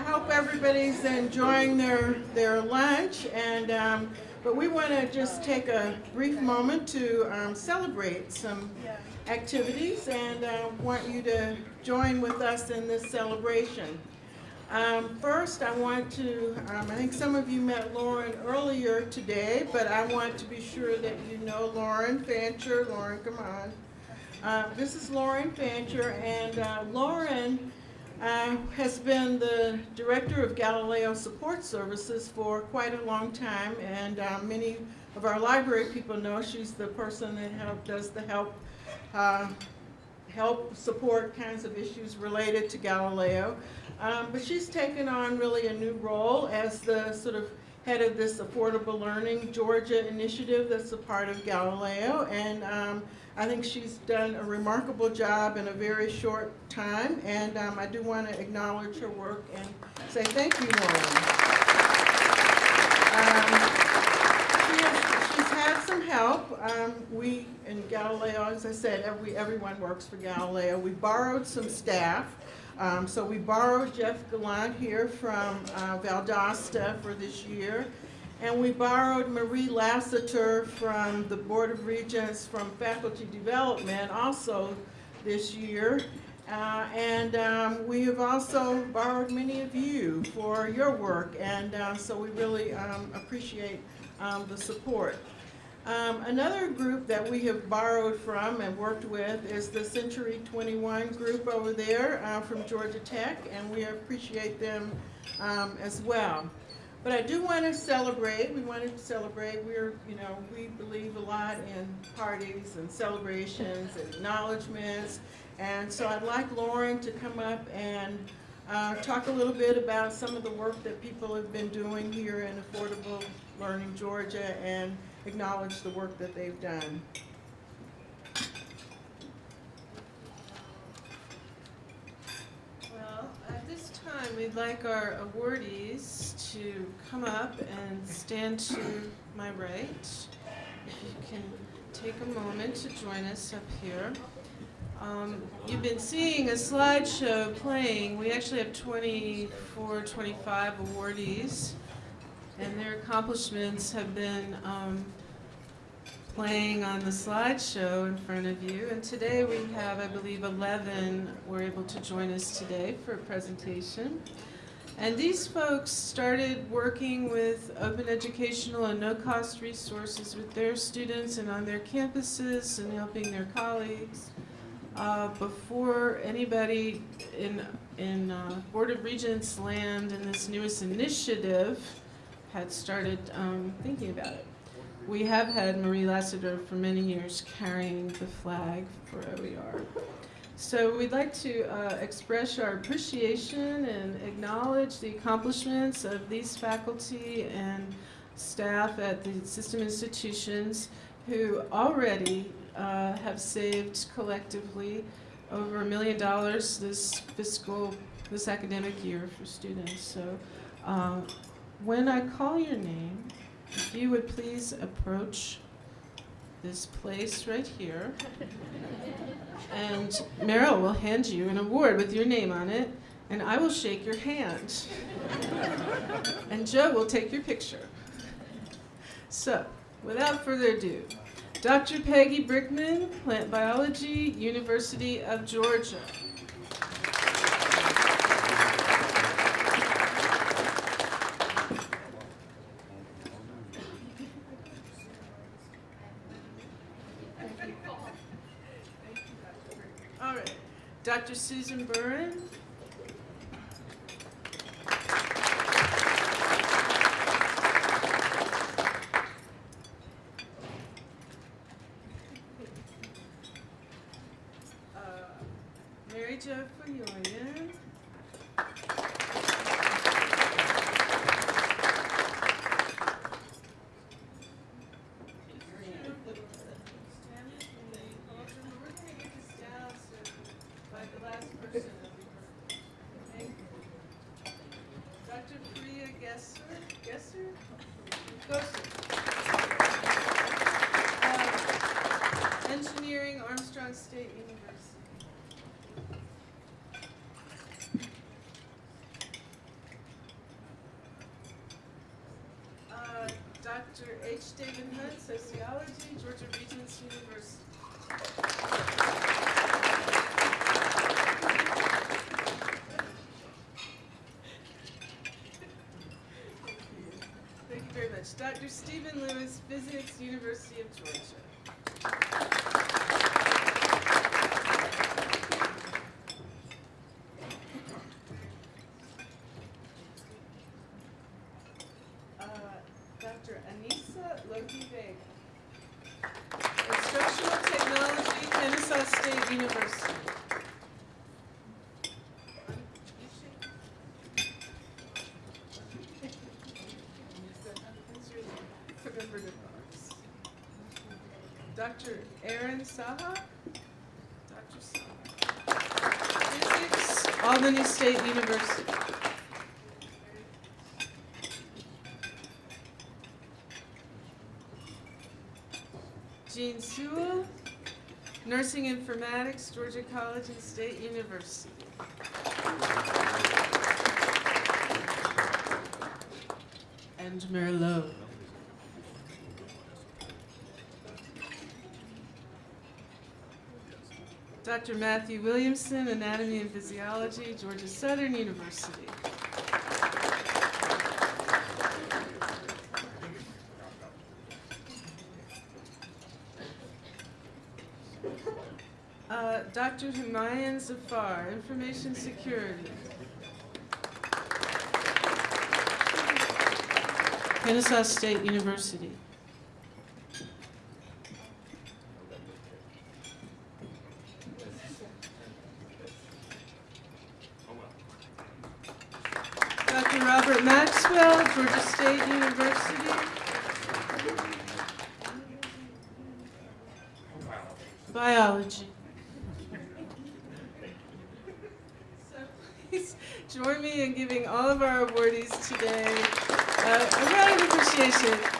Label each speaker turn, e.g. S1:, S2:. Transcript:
S1: I hope everybody's enjoying their, their lunch, and, um, but we want to just take a brief moment to um, celebrate some activities and uh, want you to join with us in this celebration. Um, first, I want to, um, I think some of you met Lauren earlier today, but I want to be sure that you know Lauren Fancher. Lauren, come on. Uh, this is Lauren Fancher, and uh, Lauren uh, has been the director of Galileo Support Services for quite a long time, and uh, many of our library people know she's the person that help, does the help, uh, help support kinds of issues related to Galileo. Um, but she's taken on really a new role as the sort of head of this Affordable Learning Georgia initiative that's a part of Galileo, and um, I think she's done a remarkable job in a very short time, and um, I do want to acknowledge her work and say thank you, Lauren. Um, she's had some help. Um, we, in Galileo, as I said, every, everyone works for Galileo. We borrowed some staff. Um, so we borrowed Jeff Gallant here from uh, Valdosta for this year. And we borrowed Marie Lassiter from the Board of Regents from Faculty Development also this year. Uh, and um, we have also borrowed many of you for your work, and uh, so we really um, appreciate um, the support. Um, another group that we have borrowed from and worked with is the Century 21 group over there uh, from Georgia Tech, and we appreciate them um, as well. But I do want to celebrate. We wanted to celebrate. We're, you know, we believe a lot in parties and celebrations and acknowledgments. And so I'd like Lauren to come up and uh, talk a little bit about some of the work that people have been doing here in Affordable Learning Georgia and acknowledge the work that they've done.
S2: Well, at this time, we'd like our awardees to come up and stand to my right. If you can take a moment to join us up here. Um, you've been seeing a slideshow playing. We actually have 24, 25 awardees, and their accomplishments have been um, playing on the slideshow in front of you. And today we have, I believe, 11 were able to join us today for a presentation. And these folks started working with open educational and no-cost resources with their students and on their campuses and helping their colleagues uh, before anybody in, in uh, Board of Regents land in this newest initiative had started um, thinking about it. We have had Marie Lassiter for many years carrying the flag for OER. So we'd like to uh, express our appreciation and acknowledge the accomplishments of these faculty and staff at the system institutions who already uh, have saved collectively over a million dollars this fiscal, this academic year for students. So uh, when I call your name, if you would please approach this place right here. And Meryl will hand you an award with your name on it, and I will shake your hand. And Joe will take your picture. So, without further ado, Dr. Peggy Brickman, Plant Biology, University of Georgia. All right, Dr. Susan Burren. Uh, Mary Jo Fuyoyan. Ohio State University. Uh, Dr. H. David Hunt, Sociology, Georgia Regents University. Thank you very much. Dr. Stephen Lewis, Physics, University of Georgia. State University. Dr. Aaron Saha. Dr. Saha. Physics, Albany State University. Jean Sewell, Nursing Informatics, Georgia College and State University. And Merlot. Dr. Matthew Williamson, Anatomy and Physiology, Georgia Southern University. Uh, Dr. Humayun Zafar, Information Security. Kennesaw State University. Dr. Robert Maxwell, Georgia State University. Biology. So please join me in giving all of our awardees today uh, a round of appreciation